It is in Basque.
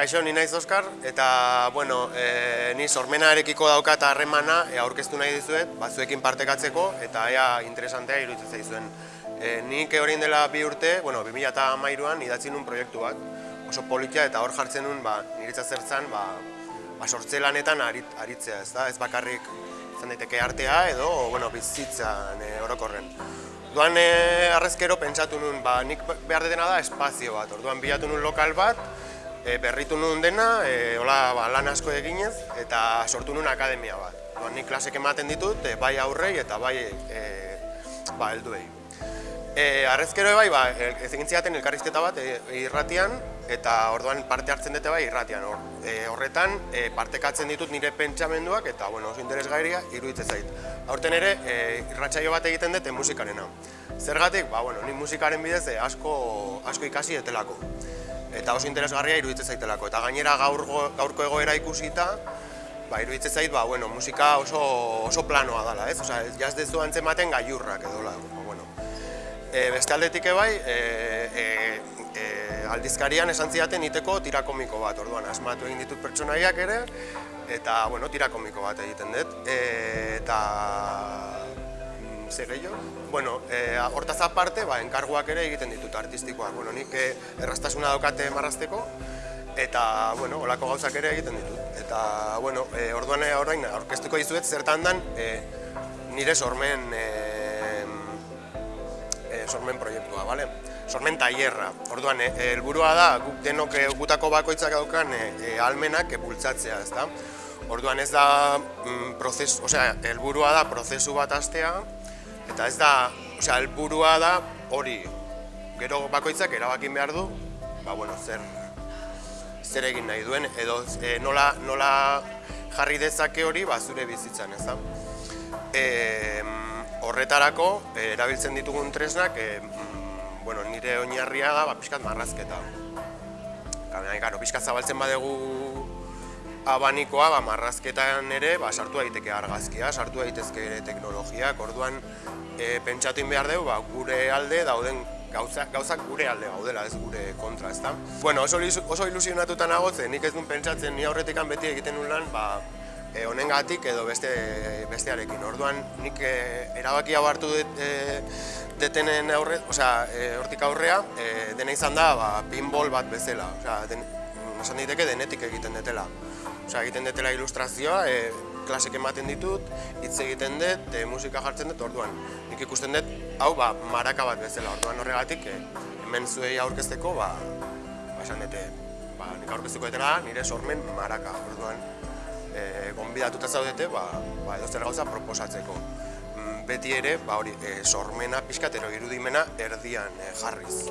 Kaixo, ni naiz Oskar, eta, bueno, e, ni sormenarekiko daukat harremana e, aurkeztu nahi dizuet, batzuekin partekatzeko, eta ea interesantea iruditzen zaizuen. E, nik orain dela bi urte, bueno, 2008an idatzi nun proiektu bat, oso politia eta hor jartzen nun, ba, niritza zertzan, ba, ba sortze lanetan arit, aritzea, ez da? Ez bakarrik izan daiteke artea edo, bueno, bizitzan e, orokorren. Orduan e, arrezkero pentsatu nun, ba, nik behar dena da espazio bat, orduan bilatu nun lokal bat, e, berritu nuen dena, e, hola, ba, lan asko eginez, eta sortu nuen akademia bat. Ba, nik klasek ematen ditut, e, bai aurrei eta bai e, ba, helduei. E, arrezkero bai, ba, ez egin ziaten elkarrizketa bat e, irratian, eta orduan parte hartzen dute bai irratian. Or, e, horretan, e, partekatzen ditut nire pentsamenduak, eta bueno, oso interesgairia iruditzen zait. Aurten ere, e, irratsaio bat egiten dute musikarena. Zergatik, ba, bueno, ni musikaren bidez e, asko, asko ikasi etelako eta oso interesgarria iruditzen zaitelako. Eta gainera gaur, gaurko egoera ikusita, ba, iruditzen zait, ba, bueno, musika oso, oso planoa dela, ez? Osa, jaz dezu antzematen gaiurrak edo la, bueno. E, beste aldetik ebai, e, e, e, aldizkarian esan zidaten iteko tirakomiko bat, orduan, asmatu egin ditut pertsonaiak ere, eta, bueno, tirakomiko bat egiten dut. E, eta, ze gehiago. Bueno, e, hortaz aparte, ba, enkarguak ere egiten ditut artistikoak. Bueno, nik e, errastasuna daukate marrazteko, eta, bueno, olako gauzak ere egiten ditut. Eta, bueno, e, orduan orain aurkeztuko dizuet zertan dan e, nire sormen, e, e, sormen proiektua, bale? Sormen tailerra. Orduan, helburua da, guk denok gutako bakoitzak daukan e, almenak e, bultzatzea, ezta? Orduan ez da, mm, prozesu, osea, helburua da prozesu bat astea, Eta ez da, osea, helburua da hori. Gero bakoitzak erabakin behar du, ba bueno, zer zer egin nahi duen edo e, nola, nola jarri dezake hori ba zure bizitzan, ez da? E, horretarako e, erabiltzen ditugun tresnak, e, bueno, nire oinarria da ba pizkat marrazketa. Gabe, claro, pizkat zabaltzen badegu abanikoa, ba, marrazketan ere, ba, sartu daiteke argazkia, sartu daitezke ere teknologiak, orduan e, pentsatu behar dugu ba, gure alde dauden gauzak, gauzak gure alde gaudela, ez gure kontra, ezta? Bueno, oso, oso ilusionatuta nago, nik ez duen pentsatzen ni aurretikan beti egiten nuen lan, ba, e, honengatik edo beste bestearekin. Orduan nik e, erabaki hau hartu dut e, detenen aurre, osea, e, hortik aurrea, e, dena izan da, ba, pinball bat bezala, osea, den, esan diteke denetik egiten detela. Osea, egiten detela ilustrazioa, e, klasek ematen ditut, hitz egiten dut, e, musika jartzen dut, orduan. Nik ikusten dut, hau, ba, maraka bat bezala, orduan horregatik, e, hemen zuei aurkezteko, ba, ba, esan dute, ba, nik aurkezteko dutela, nire sormen maraka, orduan. E, gonbidatuta zaudete, ba, ba, edo zer gauza proposatzeko. Mm, beti ere, ba, hori, e, sormena, pixkatero irudimena, erdian e, jarriz.